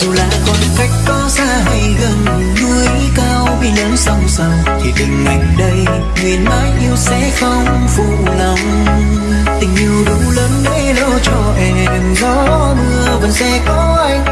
dù là khoảng cách có xa hay gần, núi cao bi lớn song song thì tình anh đây, nguyện mãi yêu sẽ không phụ lòng. Tình yêu đủ lớn để lo cho em, gió mưa vẫn sẽ có anh.